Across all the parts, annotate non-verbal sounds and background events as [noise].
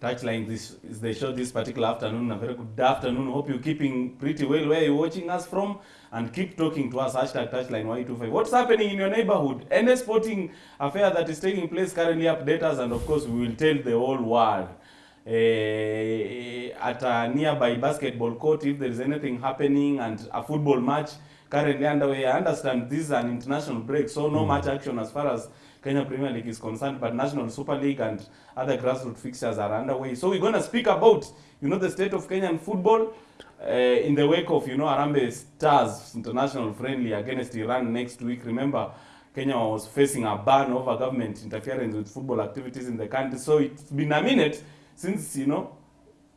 touchline this is the show this particular afternoon. A very good afternoon. Hope you're keeping pretty well where you're watching us from and keep talking to us. Hashtag touchline Y25. What's happening in your neighborhood? Any sporting affair that is taking place currently, update us, and of course, we will tell the whole world. Uh, at a nearby basketball court, if there is anything happening and a football match currently underway, I understand this is an international break, so no much action as far as Kenya Premier League is concerned, but National Super League and other grassroots fixtures are underway. So we're going to speak about, you know, the state of Kenyan football uh, in the wake of, you know, Harambee Stars international friendly against Iran next week. Remember, Kenya was facing a ban over government interference with football activities in the country. So it's been a minute since, you know,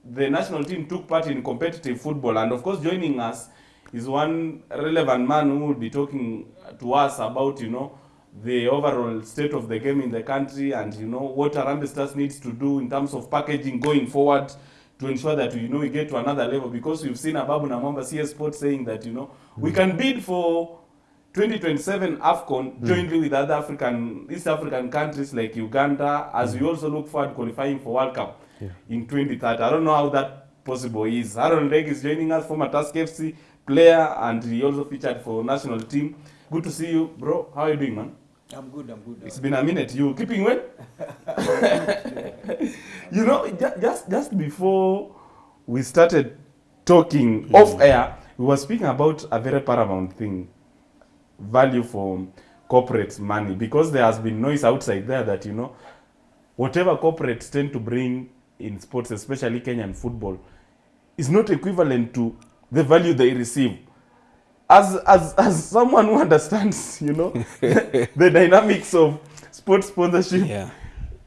the national team took part in competitive football. And of course, joining us is one relevant man who will be talking to us about, you know, the overall state of the game in the country and, you know, what Harambee Stars needs to do in terms of packaging going forward to ensure that, you know, we get to another level. Because we've seen Ababu Namwamba CS Sports saying that, you know, we can bid for 2027 AFCON hmm. jointly with other African, East African countries like Uganda, as we hmm. also look forward qualifying for World Cup in 2030. I don't know how that possible is. Aaron Leg is joining us, former Tusker FC player, and he also featured for national team. Good to see you, bro. How are you doing, man? I'm good, I'm good. It's been a minute. You keeping well? [laughs] you know, just just before we started talking off air, we were speaking about a very paramount thing: value for corporate money, because there has been noise outside there that you know, whatever corporates tend to bring in sports, especially Kenyan football, is not equivalent to the value they receive. As as as someone who understands, you know, [laughs] the dynamics of sports sponsorship, Yeah.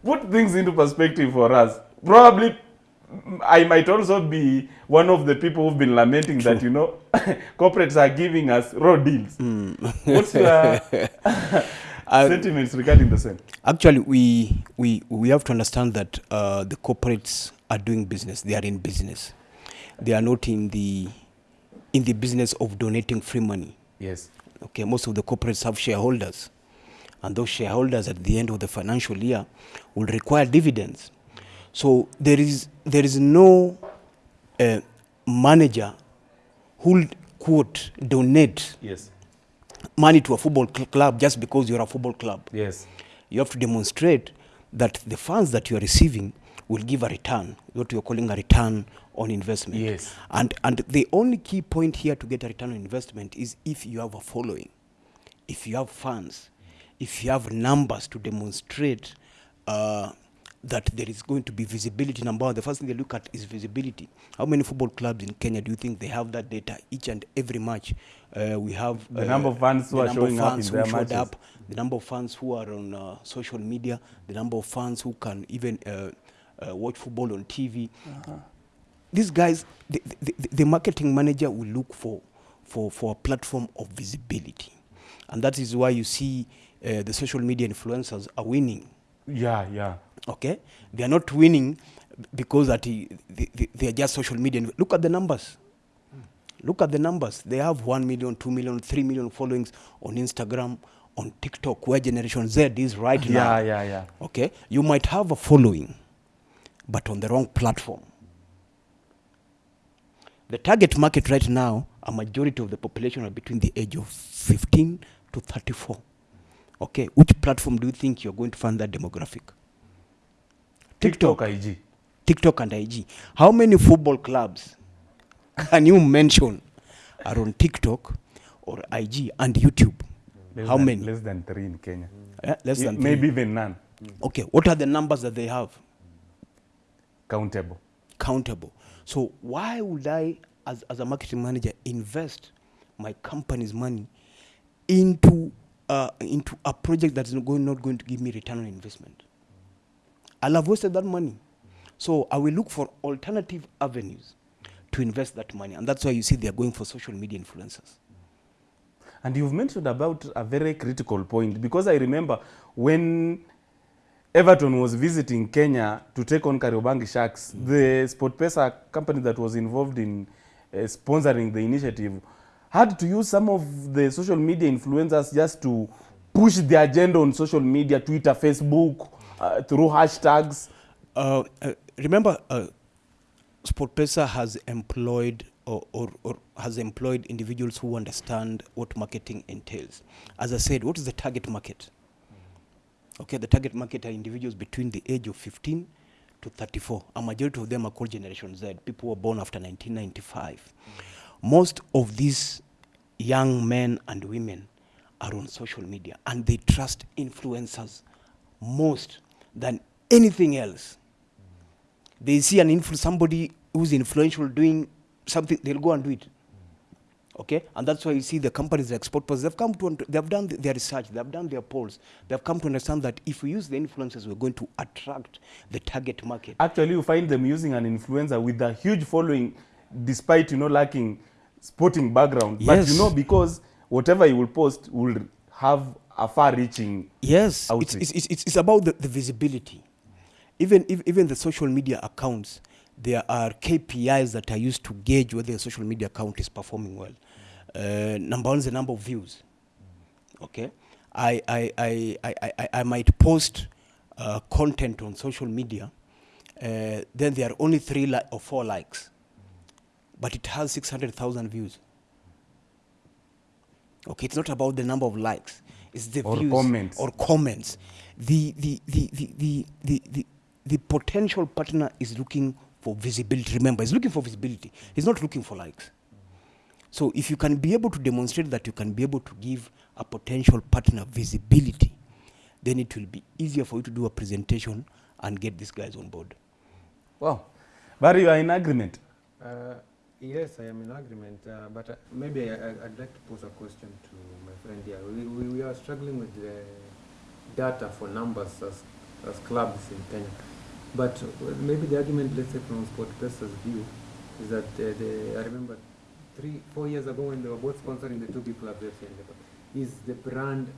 put things into perspective for us. Probably, mm, I might also be one of the people who've been lamenting that you know, [laughs] corporates are giving us raw deals. What's your [laughs] sentiments regarding the same? Actually, we, we, we have to understand that uh, the corporates are doing business. They are in business. They are not in the, in the business of donating free money. Yes. Okay, most of the corporates have shareholders. And those shareholders at the end of the financial year will require dividends. So there is, there is no uh, manager who will, quote, donate Yes. money to a football cl- club just because you're a football club. Yes. You have to demonstrate that the funds that you are receiving will give a return, what you're calling a return on investment. Yes. And, and the only key point here to get a return on investment is if you have a following, if you have funds, if you have numbers to demonstrate uh, that there is going to be visibility. Number one, the first thing they look at is visibility. How many football clubs in Kenya do you think they have that data each and every match? Uh, we have The uh, number of fans who are showing up in who their matches. up, the number of fans who are on uh, social media, the number of fans who can even uh, uh, watch football on TV. These guys, the, the, the- the marketing manager will look for, for, for a platform of visibility. And that is why you see uh, the social media influencers are winning. Yeah. Yeah. Okay? They are not winning because that he, they, they, they are just social media. Look at the numbers. Look at the numbers. They have 1 million, 2 million, 3 million followings on Instagram, on TikTok, where Generation Z is right now. Yeah. Yeah. Yeah. Okay? You might have a following, but on the wrong platform. The target market right now, a majority of the population are between the age of 15 to 34. Okay? Which platform do you think you're going to find that demographic? TikTok IG. TikTok and IG. How many football clubs [laughs] can you mention are on TikTok or IG and YouTube? Less How than- many? Less than three in Kenya. Yeah, less Y- than Maybe three. even none. Okay, what are the numbers that they have? Countable. Countable. So why would I, as, as a marketing manager, invest my company's money into uh, into a project that's not going, not going to give me return on investment? I'll have wasted that money. So I will look for alternative avenues to invest that money. And that's why you see they're going for social media influencers. And you've mentioned about a very critical point because I remember when Everton was visiting Kenya to take on Kariobangi Sharks, Mm. the SportPesa company that was involved in uh, sponsoring the initiative had to use some of the social media influencers just to push the agenda on social media, Twitter, Facebook, uh, through hashtags. Uh, uh, remember, uh, SportPesa has employed or, or, or has employed individuals who understand what marketing entails. As I said, what is the target market? Okay, the target market are individuals between the age of 15 to 34. A majority of them are called Generation Z, people who were born after 1995. Most of these young men and women are on social media and they trust influencers most than anything else. They see an influ- somebody who's influential doing something, they'll go and do it. Okay, and that's why you see the companies like Sportpers, they've come to, they've done their research, they've done their polls, they've come to understand that if we use the influencers, we're going to attract the target market. Actually, you find them using an influencer with a huge following, despite you know lacking sporting background. But Yes. you know because whatever you will post will have a far-reaching. Yes, it's, it's, it's, it's about the, the visibility. Even, if, even the social media accounts, there are KPIs that are used to gauge whether a social media account is performing well. Uh, number one is the number of views. Okay, I, I, I, I, I, I might post uh, content on social media, uh, then there are only three li- or four likes, but it has 600,000 views. Okay, it's not about the number of likes. It's the Or views comments. or comments. The the, the, the, the, the, the the potential partner is looking for visibility. Remember, he's looking for visibility. He's not looking for likes. So if you can be able to demonstrate that you can be able to give a potential partner visibility, then it will be easier for you to do a presentation and get these guys on board. Wow, Barry, you are in agreement. Uh, yes, I am in agreement, uh, but uh, maybe I, I, I'd like to pose a question to my friend here. We, we, we are struggling with the data for numbers as, as clubs in Kenya. But uh, maybe the argument, let's say from SportPesa's view, is that uh, the, I remember three, four years ago when they were both sponsoring the two big clubs, FC and Leopard, is the brand,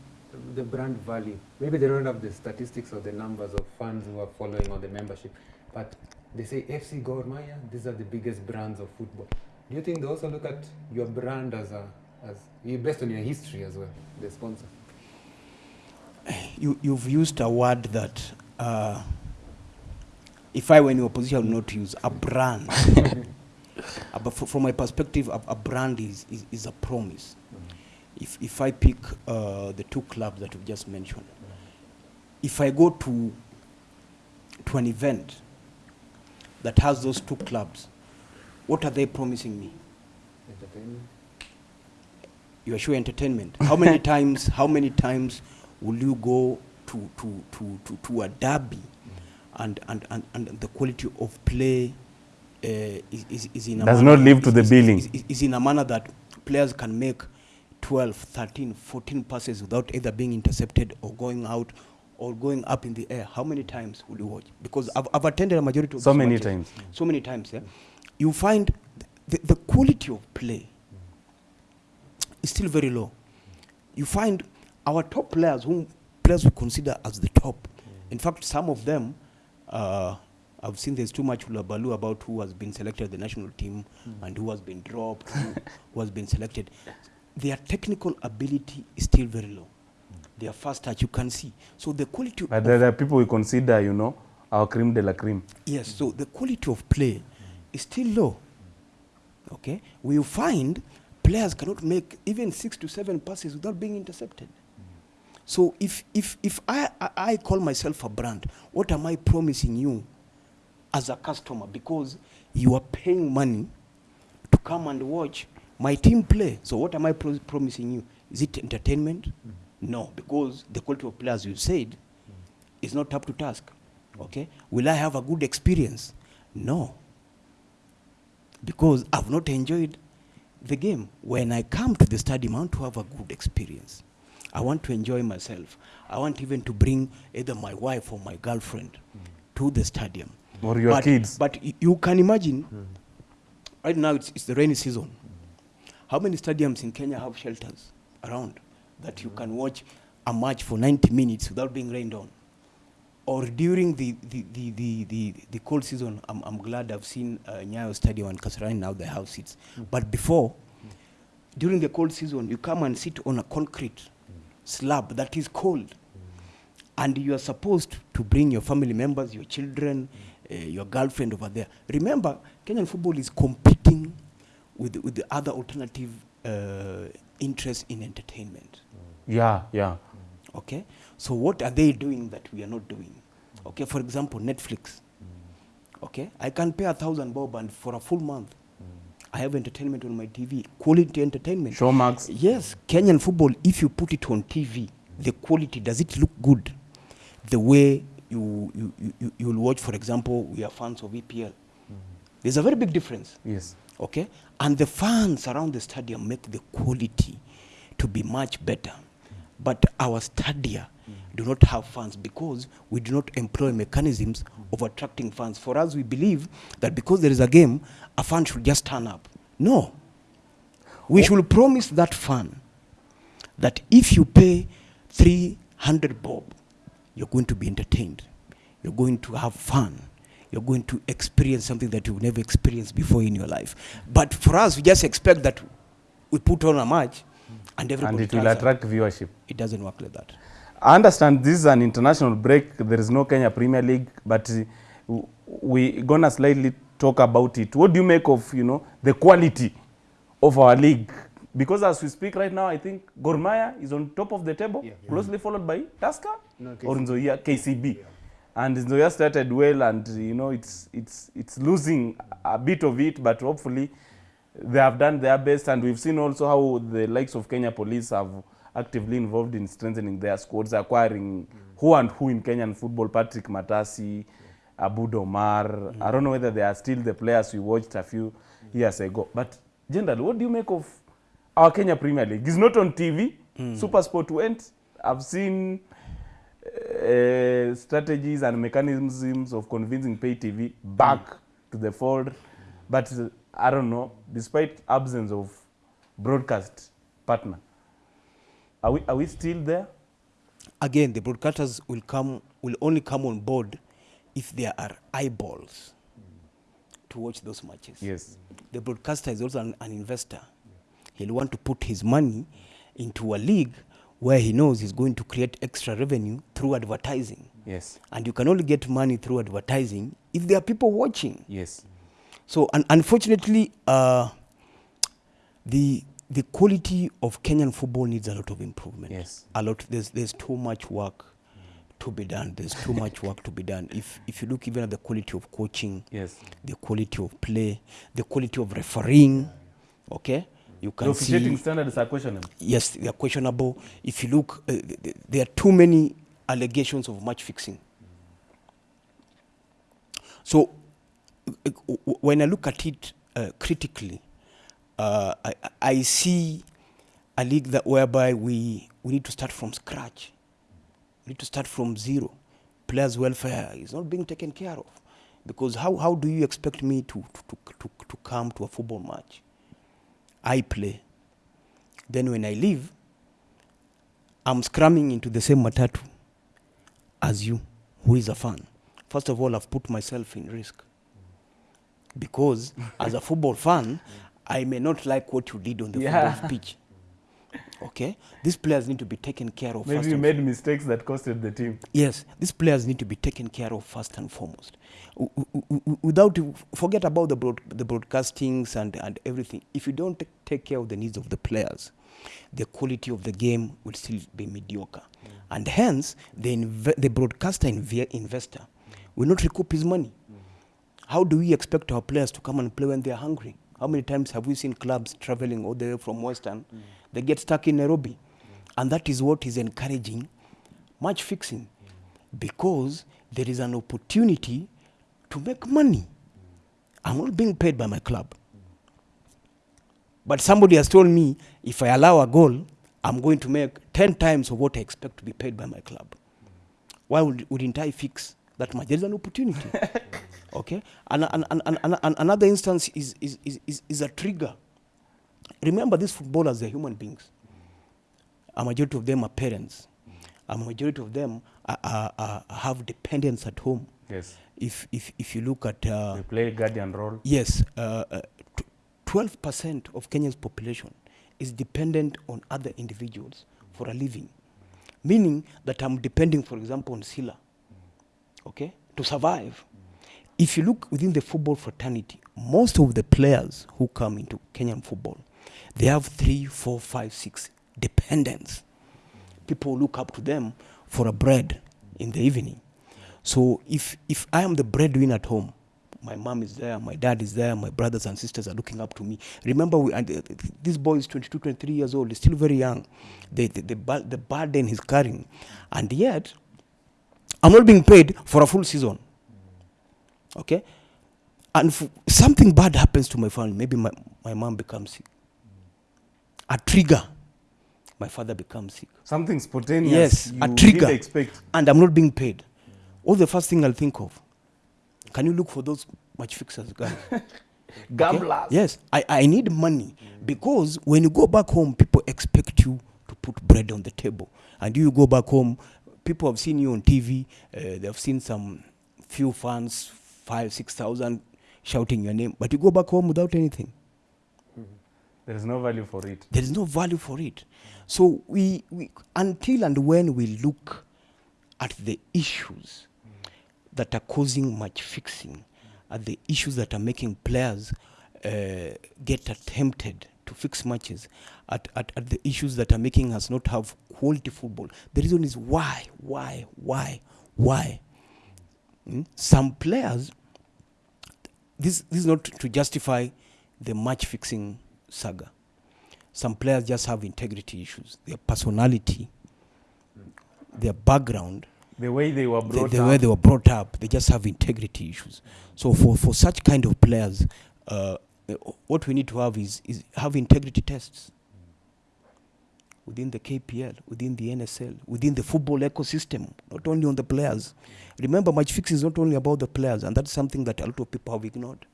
the brand value. Maybe they don't have the statistics or the numbers of fans who are following or the membership, but they say FC Gor Mahia, these are the biggest brands of football. Do you think they also look at your brand as a, as based on your history as well, the sponsor? You, you've used a word that, uh, if I were in your position, I would not use a brand. [laughs] Uh, but from my perspective, a, a brand is, is, is a promise. If, if I pick uh, the two clubs that you've just mentioned, if I go to, to an event that has those two clubs, what are they promising me? Entertainment? you are sure entertainment. How many [laughs] times? How many times will you go to to to to, to a derby, and, and and and the quality of play is, is is in a Does manner- not live to the billing. Is, is, in a manner that players can make 12, 13, 14 passes without either being intercepted or going out or going up in the air. How many times will you watch? Because I've, I've attended a majority of So many matches. times. So many times, yeah. You find the, the quality of play is still very low. You find our top players, whom players we consider as the top. In fact, some of them, uh, I've seen there's too much hullabaloo about who has been selected the national team hmm. and who has been dropped, who, [laughs] who has been selected. Their technical ability is still very low. Their first touch, you can see. So the quality But of there are people we consider, you know, our cream de la cream. Yes, so hmm. the quality of play hmm. is still low. Okay, we find players cannot make even six to seven passes without being intercepted. So if if if I, I I call myself a brand, what am I promising you as a customer? Because you are paying money to come and watch my team play. So what am I pro- promising you? Is it entertainment? Mm. No, because the quality of players you said mm. is not up to task. Okay, will I have a good experience? No, because I've not enjoyed the game. When I come to the stadium, I want to have a good experience. I want to enjoy myself. I want even to bring either my wife or my girlfriend mm. to the stadium. Or your but, kids. But you can imagine, right now it's, it's the rainy season. How many stadiums in Kenya have shelters around that you can watch a match for 90 minutes without being rained on? Or during the, the, the, the, the, the cold season, I'm, I'm glad I've seen uh, Nyayo Stadium and Kasarani now they have seats. But before, during the cold season, you come and sit on a concrete slab that is cold. And you are supposed to bring your family members, your children, uh, your girlfriend over there. Remember, Kenyan football is competing with, with the other alternative uh, interests in entertainment. Yeah, yeah. Okay, so what are they doing that we are not doing? Okay, for example, Netflix. Okay, I can pay a thousand bob and for a full month, I have entertainment on my TV, quality entertainment. Showmax. Yes, Kenyan football. If you put it on TV, the quality does it look good? The way you you you, you you'll watch, for example, we are fans of EPL. There's a very big difference. Yes. okay? And the fans around the stadium make the quality to be much better. But our stadia do not have fans because we do not employ mechanisms of attracting fans. For us we believe that because there is a game a fan should just turn up. No. We should promise that fan that if you pay 300 bob you're going to be entertained you're going to have fun you're going to experience something that you've never experienced before in your life but for us we just expect that we put on a match and everybody And it will attract viewership. it doesn't work like that I understand this is an international break. There is no Kenya Premier League, but uh, w- we gonna slightly talk about it. What do you make of you know the quality of our league? Because as we speak right now, I think Gor Mahia is on top of the table, Yeah. closely followed by Tusker No, or. Nzoia KCB. And Nzoia started well, and you know it's it's it's losing a bit of it, but hopefully they have done their best. And we've seen also how the likes of Kenya Police have actively involved in strengthening their squads, acquiring who and who in Kenyan football, Patrick Matasi, Abu Domar. I don't know whether they are still the players we watched a few years ago. But generally, what do you make of our Kenya Premier League? It's not on TV. Mm. Super Sport went. I've seen uh, strategies and mechanisms of convincing pay TV back mm. to the fold. But uh, I don't know, despite absence of broadcast partner, are we, are we still there? again the broadcasters will come will only come on board if there are eyeballs to watch those matches Yes. the broadcaster is also an, an investor he'll want to put his money into a league where he knows he's going to create extra revenue through advertising Yes. and you can only get money through advertising if there are people watching Yes. so un- unfortunately, uh, the the quality of Kenyan football needs a lot of improvement. Yes. a lot. There's there's too much work to be done. There's too much work to be done. If if you look even at the quality of coaching, Yes. the quality of play, the quality of refereeing, okay, you The can officiating see. standards are questionable. Yes, they are questionable. If you look, uh, th- th- there are too many allegations of match fixing. So, uh, when I look at it uh, critically, uh, I, I- see a league that whereby we, we need to start from scratch. We need to start from zero. Players' welfare is not being taken care of. Because how, how do you expect me to, to, to, to come to a football match? I play. Then when I leave, I'm scrumming into the same matatu as you, who is a fan. First of all, I've put myself in risk. Because as a football fan, I may not like what you did on the Yeah. football pitch. Okay? These players need to be taken care of Maybe first you made mistakes that costed the team. Yes, these players need to be taken care of first and foremost. Without forget about the broad, the broadcastings and, and everything. If you don't ta- take care of the needs of the players, the quality of the game will still be mediocre, mm. and hence the inve- the broadcaster inve- investor will not recoup his money. Mm. How do we expect our players to come and play when they are hungry? How many times have we seen clubs traveling all the way from Western? Mm. They get stuck in Nairobi. And that is what is encouraging match fixing because there is an opportunity to make money. I'm not being paid by my club. But somebody has told me if I allow a goal, I'm going to make 10 times of what I expect to be paid by my club. Why would, wouldn't I fix that much? is an opportunity. [laughs] okay? And, and, and, and, and, another instance is, is, is, is a trigger. Remember, these footballers are human beings. A majority of them are parents. A majority of them are, are, are, have dependents at home. Yes. If, if, if you look at uh, They play guardian role. Yes, uh, uh, 12% of Kenya's population is dependent on other individuals for a living. Meaning that I'm depending, for example, on Sila, okay, to survive. if you look within the football fraternity, most of the players who come into Kenyan football, they have three, four, five, six dependents. People look up to them for a bread in the evening. So if if I am the breadwinner at home, my mom is there, my dad is there, my brothers and sisters are looking up to me. Remember, we, and, uh, this boy is 22, 23 years old, he's still very young. The, the, the, the burden he's carrying. And yet, I'm not being paid for a full season. Okay? And something bad happens to my family. Maybe my, my mom becomes sick. A trigger. My father becomes sick. Something spontaneous. Yes, a trigger. expect. And I'm not being paid. all the first thing I'll think of? Can you look for those match fixers, guys? [laughs] Okay? Yes, I, I need money because when you go back home, people expect you to put bread on the table. And you go back home, people have seen you on TV, uh, they've seen some few fans, five, six thousand shouting your name, but you go back home without anything. There is no value for it. There is no value for it. So we, we until and when we look at the issues that are causing match fixing, at the issues that are making players uh, get attempted to fix matches, at, at, at the issues that are making us not have quality football. The reason is why, why, why, why. Mm? Some players, this, this is not to justify the match fixing saga. Some players just have integrity issues, their personality, their background, The way they were the, brought the up. way they were brought up, they just have integrity issues. So for, for such kind of players, uh, uh, what we need to have is, is have integrity tests within the KPL, within the NSL, within the football ecosystem, not only on the players. Remember, match fixing is not only about the players, and that's something that a lot of people have ignored.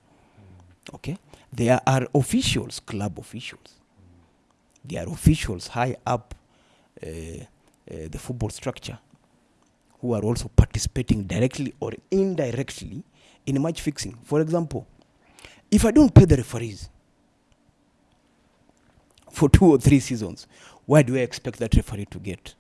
Okay, there are officials, club officials. There are officials high up uh, uh, the football structure who are also participating directly or indirectly in match fixing. For example, if I don't pay the referees for two or three seasons, why do I expect that referee to get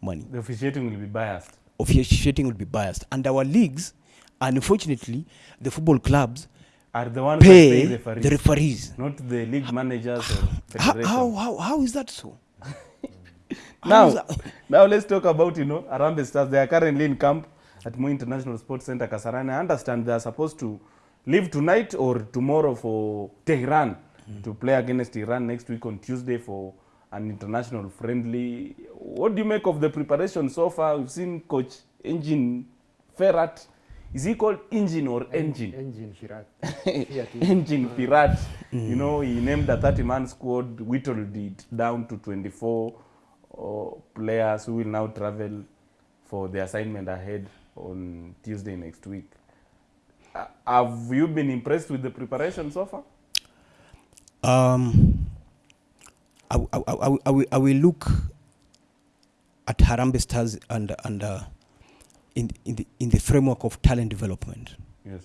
money? The officiating will be biased. Officiating will be biased. And our leagues, unfortunately, the football clubs Are the ones pay pay referees, the referees. not the league managers or How, federation. how, how, how is that so? [laughs] Now, that- now let's talk about you know Arambe Stars. They are currently in camp at Moi International Sports Center, Kasarani. I understand they are supposed to leave tonight or tomorrow for Tehran mm. to play against Iran next week on Tuesday for an international friendly. What do you make of the preparation so far? We've seen Coach Engine Ferrat. Is he called Engine or Engine? Engine Firat. [laughs] [laughs] Engine Pirat. You know, he named a 30 man squad, whittled it down to 24 uh, players who will now travel for the assignment ahead on Tuesday next week. Uh, have you been impressed with the preparation so far? Um, I, I, I, I, will, I will look at Harambe Stars and, and uh, in, in, the, in the framework of talent development Yes.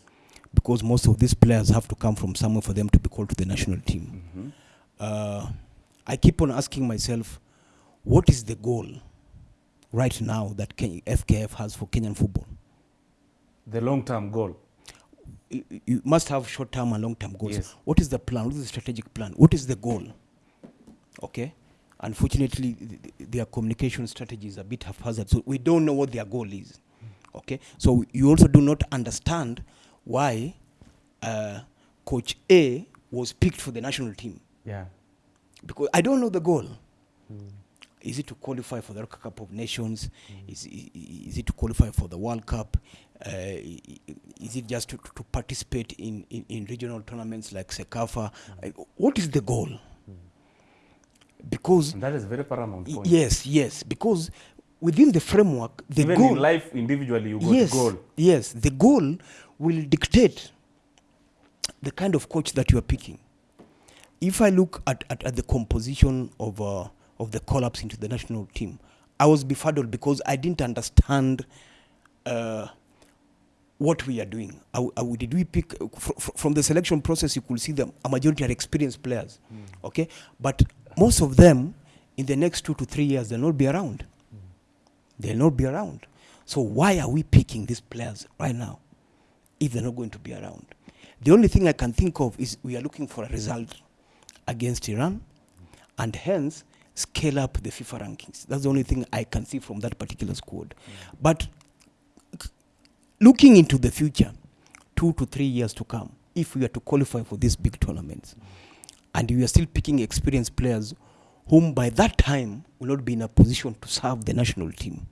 because most of these players have to come from somewhere for them to be called to the national team. hmm Uh, I keep on asking myself, what is the goal right now that Ken- FKF has for Kenyan football? The long term goal. you you must have short term and long term goals. Yes. What is the plan? What is the strategic plan? What is the goal? Okay. Unfortunately, th- th- their communication strategy is a bit haphazard, so we don't know what their goal is. Okay. So you also do not understand why uh, Coach A was picked for the national team Yeah. because I don't know the goal. Is it to qualify for the Cup of Nations? Is, i- i- is it to qualify for the World Cup? Uh, is it just to, to participate in, in, in regional tournaments like CECAFA? Uh, what is the goal? Because, And that is a very paramount point. yes, yes, because within the framework, the Even goal. in life, individually, you got yes, goal. Yes, the goal will dictate the kind of coach that you are picking. If I look at, at, at the composition of, uh, of the collapse into the national team, I was befuddled because I didn't understand uh, what we are doing. I, I did we pick fr- fr- from the selection process? You could see them. A majority are experienced players, okay, but most of them in the next two to three years they'll not be around. They'll not be around. So why are we picking these players right now? if they're not going to be around. The only thing I can think of is we are looking for a result against Iran and hence scale up the FIFA rankings. That's the only thing I can see from that particular squad. Mm. But looking into the future, two to three years to come, if we are to qualify for these big tournaments, mm. and we are still picking experienced players whom by that time will not be in a position to serve the national team,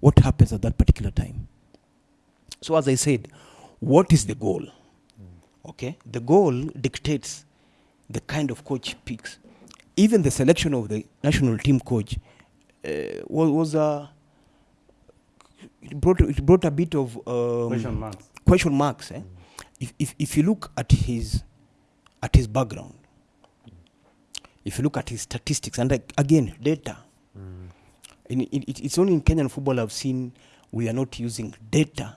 what happens at that particular time? So, as I said, what is the goal? Okay, the goal dictates the kind of coach picks. Even the selection of the national team coach uh, was, was a it brought it brought a bit of um, Question marks. question marks. Eh? If, if if you look at his at his background, if you look at his statistics, and like, again data, in, in, it, it's only in Kenyan football I've seen we are not using data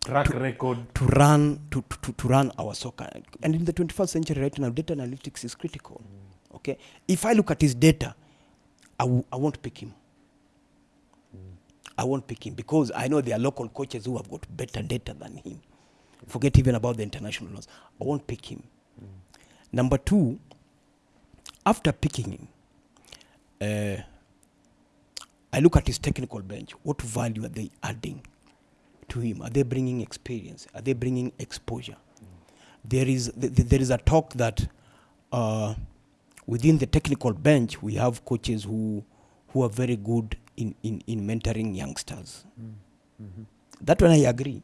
Track to, record. to run to, to, to, to run our soccer. And in the 21st century right now, data analytics is critical. mm. Okay, if I look at his data, I w- I won't pick him. mm. I won't pick him because I know there are local coaches who have got better data than him. Forget even about the international ones. I won't pick him. mm. Number two, after picking him, uh, I look at his technical bench. What value are they adding to him? Are they bringing experience? Are they bringing exposure? There is th- th- there is a talk that uh, within the technical bench we have coaches who who are very good in, in, in mentoring youngsters. That one I agree.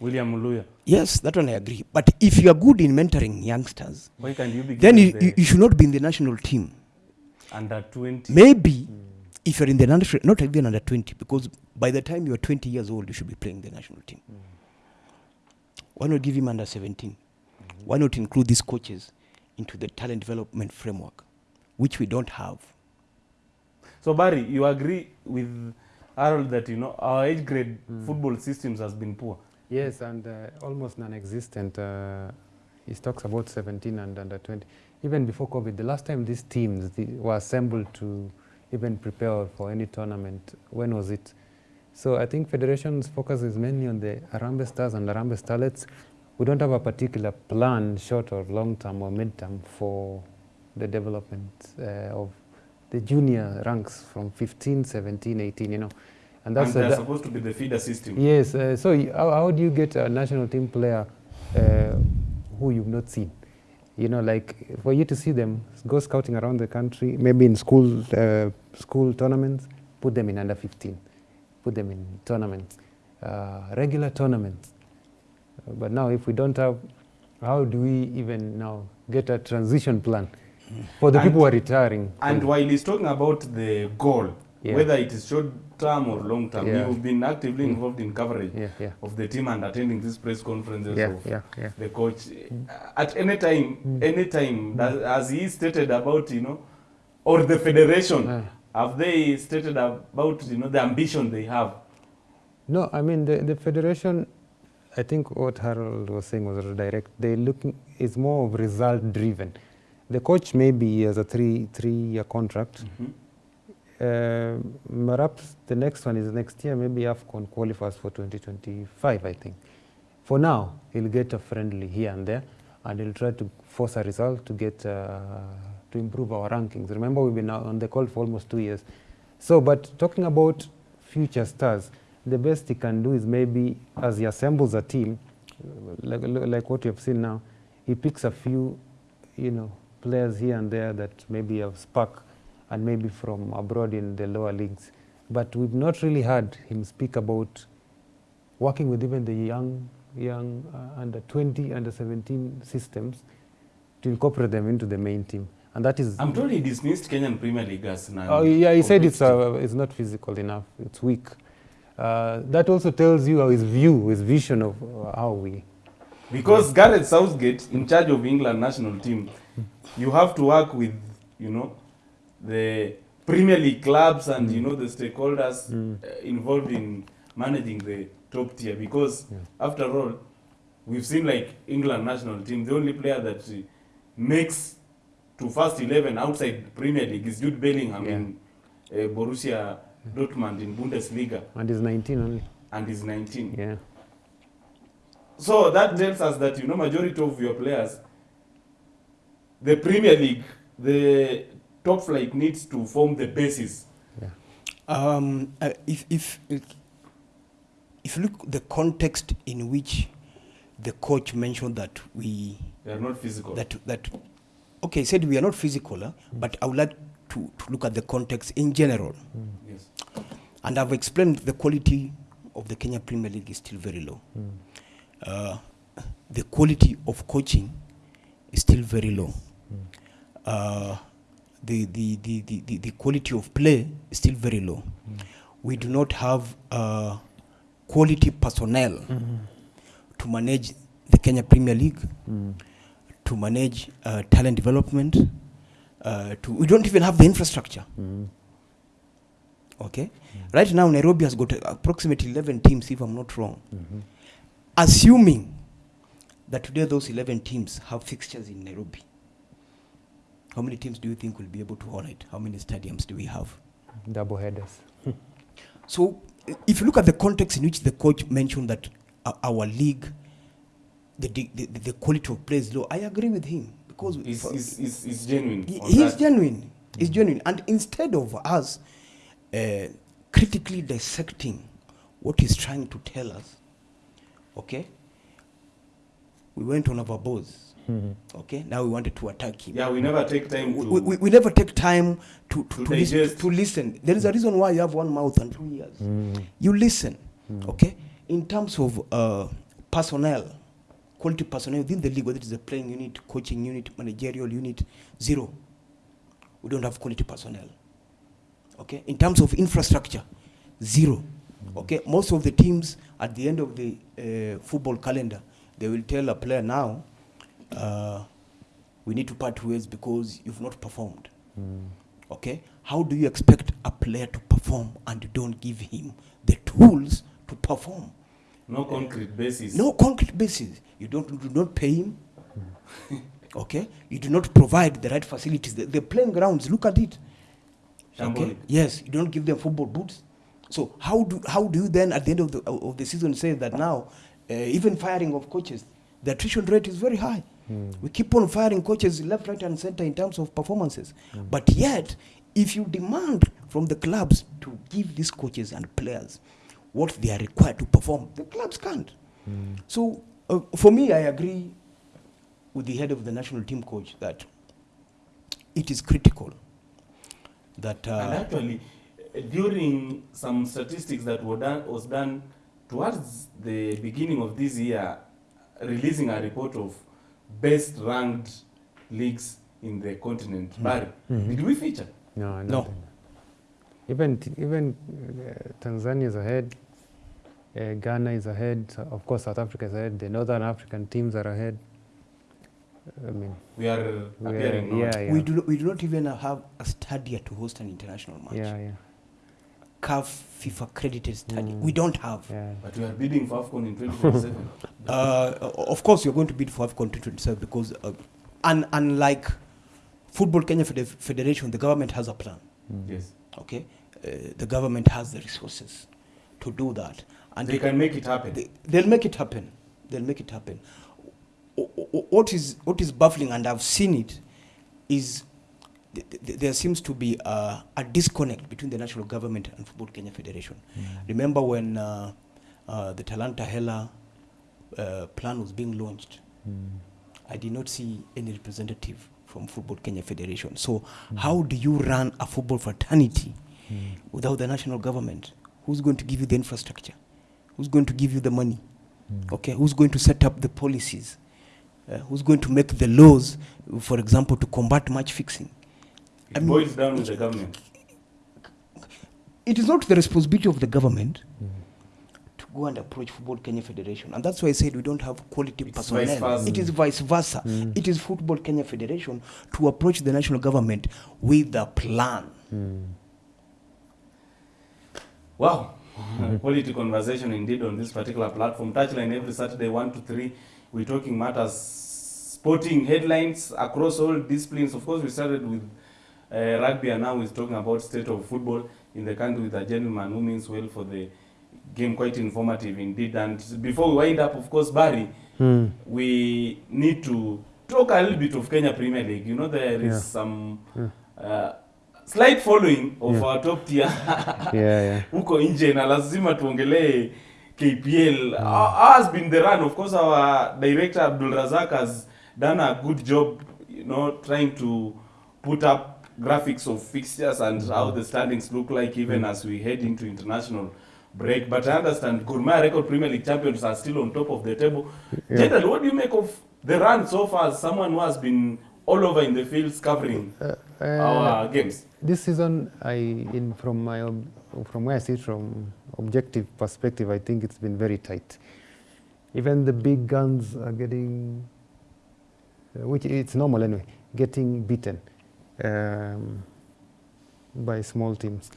William Luya. Yes, that one I agree. But if you are good in mentoring youngsters, Why can't you then you, the you should not be in the national team. under 20? Maybe if you're in the national, not even under 20, because by the time you're 20 years old, you should be playing the national team. Why not give him under 17? Why not include these coaches into the talent development framework, which we don't have? So Barry, you agree with Harold that you know our age grade football systems has been poor. Yes, and uh, almost non-existent. Uh, he talks about 17 and under 20. Even before COVID, the last time these teams were assembled to even prepare for any tournament, when was it? So I think federation's focus is mainly on the Harambee Stars and Harambee Starlets. We don't have a particular plan, short or long term or mid term, for the development uh, of the junior ranks from 15, 17, 18, you know. And that's and they're supposed to be the feeder system. Yes, uh, so how, how do you get a national team player uh, who you've not seen? You know, like for you to see them, go scouting around the country, maybe in school uh, school tournaments, put them in under 15, put them in tournaments, uh, regular tournaments. But now, if we don't have, how do we even now get a transition plan for the And- people who are retiring? And while he's talking about the goal, Yeah. whether it is short term or long term, Yeah. you've been actively mm. involved in coverage yeah, yeah, of the team and attending these press conferences yeah, of yeah, yeah. the coach. Uh, at any time, mm. any time, mm. that, as he stated about, you know, or the federation, have they stated about, you know, the ambition they have? No, I mean the, the federation. I think what Harold was saying was direct. They looking is more of result driven. The coach maybe has a three three year contract. Mm-hmm. Uh, perhaps the next one is next year. Maybe AFCON qualifies for 2025. I think. For now, he'll get a friendly here and there, and he'll try to force a result to get uh, to improve our rankings. Remember, we've been on the call for almost two years. So, but talking about future stars, the best he can do is maybe as he assembles a team, like, like what you have seen now, he picks a few, you know, players here and there that maybe have spark and maybe from abroad in the lower leagues. But we've not really heard him speak about working with even the young, young uh, under 20, under 17 systems to incorporate them into the main team. And that is I'm told he dismissed Kenyan Premier League as Oh, yeah, he said it's, uh, it's not physical enough, it's weak. Uh, that also tells you his view, his vision of uh, how we. Because Gareth Southgate, in charge of England national team, you have to work with, you know, the Premier League clubs and you know the stakeholders uh, involved in managing the top tier. Because Yeah. after all, we've seen like England national team, the only player that uh, makes to first eleven outside Premier League is Jude Bellingham Yeah. in uh, Borussia Dortmund in Bundesliga, And he's 19 only. and he's 19. Yeah. So that tells us that you know majority of your players, the Premier League, the top flight needs to form the basis. Yeah. Um, uh, if, if, if if you look the context in which the coach mentioned that we They are not physical. that that okay he said we are not physical huh? but I would like to, to look at the context in general yes. and I've explained the quality of the Kenya Premier League is still very low. Uh, the quality of coaching is still very low. Uh, the, the, the, the, the, the quality of play is still very low. We do not have uh, quality personnel to manage the Kenya Premier League, to manage uh, talent development. Uh, to, we don't even have the infrastructure. Okay? Right now, Nairobi has got approximately 11 teams, if I'm not wrong. Assuming that today those 11 teams have fixtures in Nairobi, how many teams do you think will be able to hold it? How many stadiums do we have? Double headers. [laughs] So, if you look at the context in which the coach mentioned that uh, our league, the, the, the, the quality of play is low, I agree with him because It's, for- it's, it's, it's genuine. he's that. genuine. He's genuine. And instead of us uh, critically dissecting what he's trying to tell us, okay, we went on our bows. Okay, now we wanted to attack him. Yeah, we never take time to. We, we, we never take time to, to, To to, listen, digest. to listen. There is a reason why you have one mouth and two ears. You listen, okay? In terms of uh, personnel, quality personnel within the league, whether it is a playing unit, coaching unit, managerial unit, zero. We don't have quality personnel. Okay? In terms of infrastructure, zero. Okay? Most of the teams at the end of the uh, football calendar, they will tell a player now, uh, we need to part ways because you've not performed. Okay? How do you expect a player to perform and you don't give him the tools to perform? no concrete basis. No concrete basis. You don't you do not pay him. [laughs] okay? You do not provide the right facilities. The, the playing grounds, look at it. Okay? Yes, you don't give them football boots. So how do how do you then at the end of the of the season say that now uh, even firing of coaches, the attrition rate is very high. We keep on firing coaches left, right, and center in terms of performances. But yet, if you demand from the clubs to give these coaches and players what they are required to perform, the clubs can't. So uh, for me, I agree with the head of the national team coach that it is critical that uh, and actually, during some statistics that were done, was done towards the beginning of this year, releasing a report of best ranked leagues in the continent. Barry, did we feature? No, No. nothing. Even t- even uh, Tanzania is ahead. Uh, Ghana is ahead. Of course, South Africa is ahead. The Northern African teams are ahead. I mean, We are we appearing now. yeah, yeah, we do not, we do not even have a stadia to host an international match. yeah, yeah, CAF FIFA accredited stadia. Mm. We don't have. yeah. But we are bidding for AFCON in 2027. [laughs] Uh, of course, you're going to bid for AFCON 2027 because, uh, un- unlike Football Kenya Fede- Federation, the government has a plan. yes. Okay, uh, the government has the resources to do that, and They can make it happen. They, they'll make it happen. They'll make it happen. O- o- What is what is baffling, and I've seen it, is th- th- there seems to be a, a disconnect between the national government and Football Kenya Federation. Remember when uh, uh, the Talanta Hela uh, plan was being launched? I did not see any representative from Football Kenya Federation. So, how do you run a football fraternity without the national government? Who's going to give you the infrastructure? Who's going to give you the money? Okay, who's going to set up the policies? Uh, who's going to make the laws, for example, to combat match fixing? It I mean- boils down with the government. It is not the responsibility of the government mm-hmm. to go and approach Football Kenya Federation. And that's why I said we don't have quality It's personnel. It is vice versa. Mm. It is Football Kenya Federation to approach the national government with a plan. Mm. Wow. [laughs] Quality conversation indeed on this particular platform. Touchline every Saturday, 1 to 3. We're talking matters, sporting headlines across all disciplines. Of course, we started with uh, rugby and now is talking about state of football in the country with a gentleman who means well for the game quite informative indeed. And before we wind up, of course, Barry, Mm. we need to talk a little bit of Kenya Premier League. You know, there is Yeah. some Yeah. uh, slight following of Yeah. our top tier [laughs] Yeah, yeah. huko nje na lazima tuongelee KPL. uh, has been the run? Of course, our director Abdul Razak has done a good job, you know, trying to put up graphics of fixtures and how the standings look like even as we head into international break. But I understand Mahia record Premier League champions are still on top of the table. Yeah. General, what do you make of the run so far as someone who has been all over in the fields covering Uh, our games? this season, I in from my from where I sit from objective perspective, I think it's been very tight. Even the big guns are getting, uh, which it's normal anyway, getting beaten um, by small teams,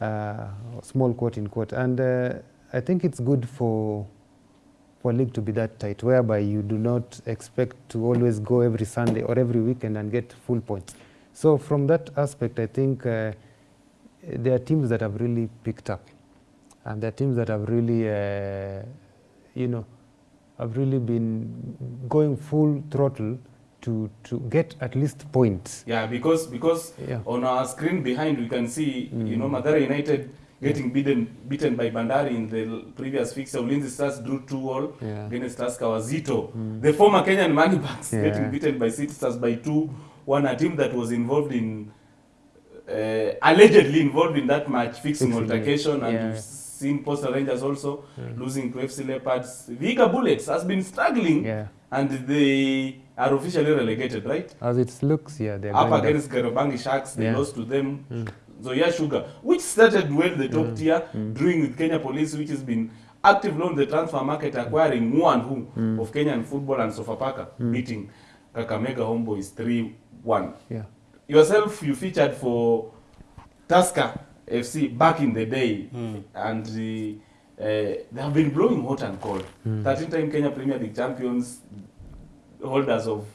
uh, small quote in quote, and uh, I think it's good for for league to be that tight, whereby you do not expect to always go every Sunday or every weekend and get full points. So from that aspect, I think uh, there are teams that have really picked up, and there are teams that have really, uh, you know, have really been going full throttle to to get at least points. Yeah, because because Yeah. on our screen behind we can see you Mm. know Mathare United getting beaten beaten by Bandari in the previous fixture. Ulinzi Stars drew two all Yeah. against Tusker Wazito. The former Kenyan Moneybags Yeah. getting beaten by City Stars by two one. A team that was involved in uh, allegedly involved in that match fixing Fixing altercation, and yeah. we've seen Posta Rangers also Yeah. losing to FC Leopards. Vihiga Bullets has been struggling, Yeah. and they are officially relegated, right? As it looks, yeah, they're up against Garabangi Sharks, they Yeah. lost to them. Mm. Zoya Sugar, which started well the top Mm. tier, Mm. drawing with Kenya Police, which has been active on the transfer market, acquiring who and who Mm. of Kenyan football and Sofapaka, Mm. beating Kakamega Homeboys 3-1. Yeah. Yourself, you featured for Tusker FC back in the day, Mm. and uh, uh, they have been blowing hot and cold. Mm. 13-time Kenya Premier League champions, holders of,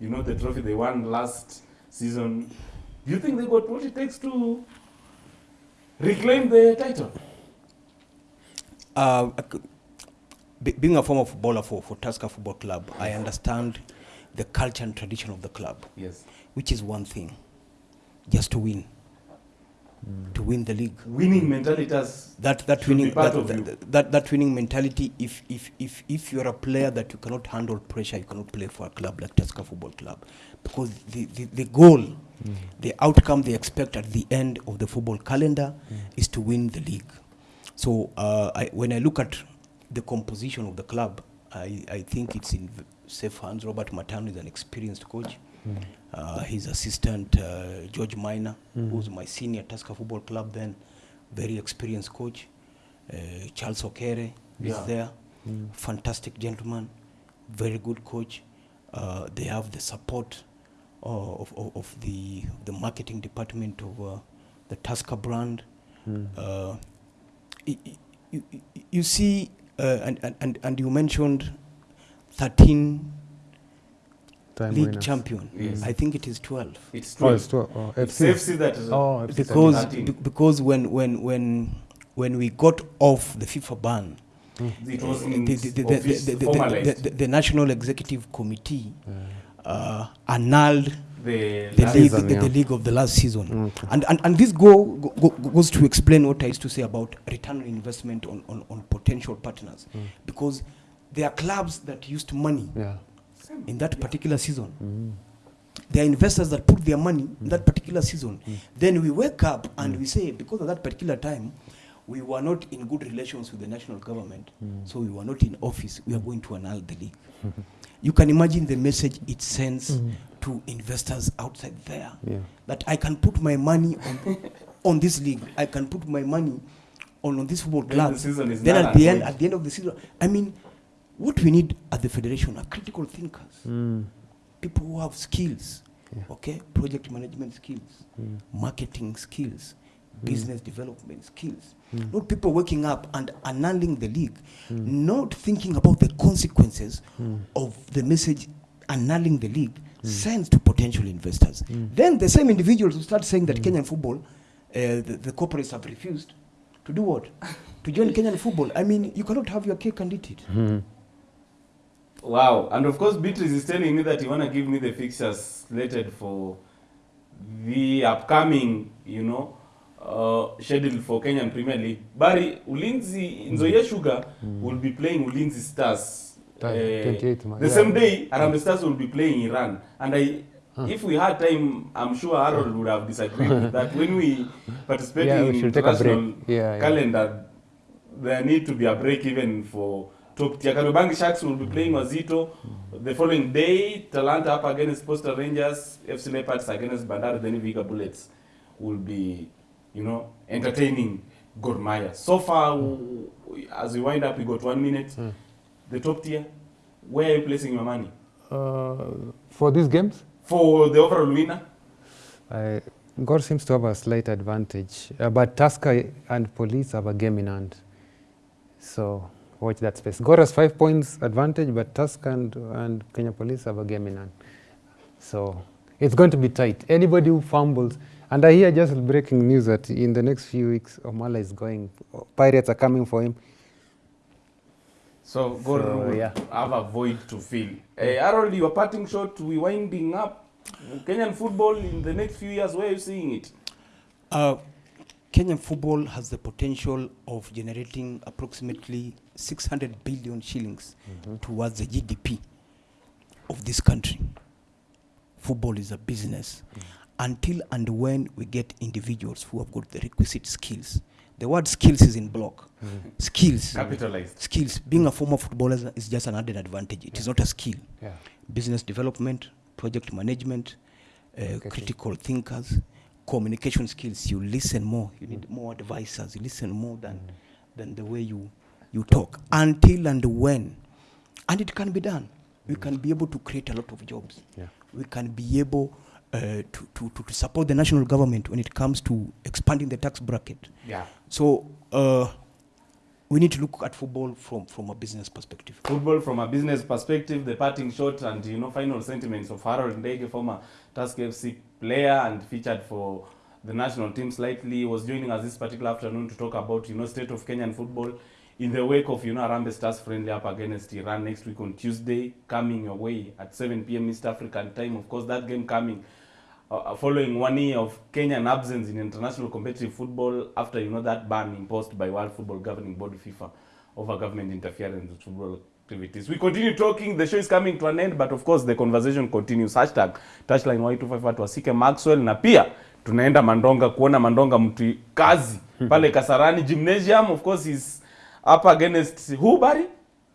you know, the trophy they won last season. Do you think they got what it takes to reclaim the title? Uh, I could- be- being a former footballer for, for Tusker Football Club, I understand the culture and tradition of the club, Yes. which is one thing, just to win, to win the league. Winning mentality has That that winning that, that, that, that winning mentality. If if if if you're a player that you cannot handle pressure, you cannot play for a club like Tusker Football Club, because the the, the goal, mm. the outcome they expect at the end of the football calendar mm. is to win the league. So uh, I, when I look at the composition of the club, I, I think it's in safe hands. Robert Matano is an experienced coach. Mm. Uh, his assistant, uh, George Maina, who was my senior Tusker Football Club then, very experienced coach. Uh, Charles Okere Yeah. is there, fantastic gentleman, very good coach. Uh, they have the support uh, of, of, of the, the marketing department of uh, the Tusker brand. Uh, y- you, you, you see, uh, and, and, and, and you mentioned 13 Time league winners. champion. Yes. I think it is 12. it's Oh, true. it's two, oh, It's FC. FC that is Oh, FC because be- because when when when when we got off the FIFA ban, it was the, in the, the, the, office the, the, the, the national executive committee uh, annulled the the league season, the, yeah. the league of the last season, Okay. and, and and this go, go go- goes to explain what I used to say about return on investment on, on, on potential partners, because there are clubs that used money Yeah. In that particular season. There are investors that put their money in that particular season. Then we wake up and we say, because of that particular time, we were not in good relations with the national government, so we were not in office. We are going to annul the league. [laughs] you can imagine the message it sends to investors outside there Yeah. that I can put my money on [laughs] on this league. I can put my money on, on this football Then club. the then at the end, at the end of the season, I mean, what we need at the federation are critical thinkers Mm. people who have skills, Yeah. okay, project management skills, hmm. marketing skills, hmm. business development skills. Hmm. Not people waking up and annulling the league, not thinking about the consequences of the message annulling the league sends to potential investors. Then the same individuals who start saying that Kenyan football, uh, the, the corporates have refused to To do what? [laughs] to join Kenyan football. I mean, you cannot have your cake and eat it. Wow. And of course, Beatrice is telling me that you want to give me the fixtures slated for the upcoming, you know, uh, schedule for Kenyan Premier League. Barry, Ulinzi, Nzoia Sugar mm. will be playing Ulinzi Stars. 28 the yeah. same day, Arambe Stars will be playing Iran. And I, huh. if we had time, I'm sure Harold would have disagreed with that. When we [laughs] participate Yeah, in we international Yeah, yeah. calendar, there need to be a break even for Kariobangi Sharks will be playing Wazito. The following day, Talanta up against Posta Rangers, FC Leopards against Bandari, then Vihiga Bullets will be, you know, entertaining Gor Mahia. So far, as we wind up, we got one minute. The top tier, where are you placing your money? Uh, for these games, For the overall winner? I, Gor seems to have a slight advantage, uh, but Tusker and Police have a game in hand. So watch that space. Gor has five points advantage, but Tusker and, and Kenya Police have a game in hand. So it's going to be tight. Anybody who fumbles, and I hear just breaking news that in the next few weeks, Omala is going. Pirates are coming for him. So, Gor So, will yeah. have a void to fill. Uh, Harold, your parting shot, we winding up. Kenyan football in the next few years, where are you seeing it? Uh, Kenyan football has the potential of generating approximately 600 billion shillings mm-hmm. towards the GDP of this country. Football is a business. Mm-hmm. Until and when we get individuals who have got the requisite skills. The word skills is in block. Mm-hmm. Skills. Capitalized. Skills. Being a former footballer is- is just an added advantage. It is not a skill. Yeah. business development, project management, uh, Okay. critical thinkers, communication skills. You listen more. You need more advisors. You listen more than than the way you you talk. Until and when, and it can be done. We can be able to create a lot of jobs. Yeah. We can be able uh, to, to, to, to support the national government when it comes to expanding the tax bracket. Yeah. So uh, we need to look at football from, from a business perspective. Football from a business perspective, the parting shot and you know final sentiments of Harold Ndege, former Tusker FC player and featured for the national team slightly, was joining us this particular afternoon to talk about you know state of Kenyan football in the wake of you know Harambee Stars friendly up against Iran next week on Tuesday, coming your way at 7 p.m. East African time. Of course, that game coming uh, following one year of Kenyan absence in international competitive football after you know that ban imposed by World Football Governing Board FIFA over government interference with football activities. We continue talking. The show is coming to an end, but of course the conversation continues. Hashtag touchline Y254 to Asike Maxwell, na pia tunaenda Mandonga kuona Mandonga mtu kazi pale Kasarani Gymnasium. Of course is up against who Barry?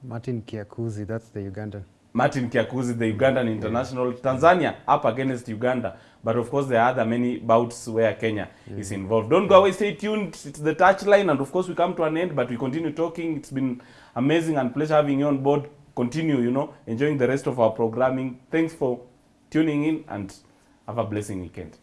Martin Kiakuzi, that's the Ugandan. Martin Kiakuzi, the Ugandan international. Tanzania up against Uganda. But of course, there are other many bouts where Kenya is involved. Don't go away, stay tuned. It's the touchline. And of course, we come to an end, but we continue talking. It's been amazing and pleasure having you on board. Continue, you know, enjoying the rest of our programming. Thanks for tuning in and have a blessing weekend.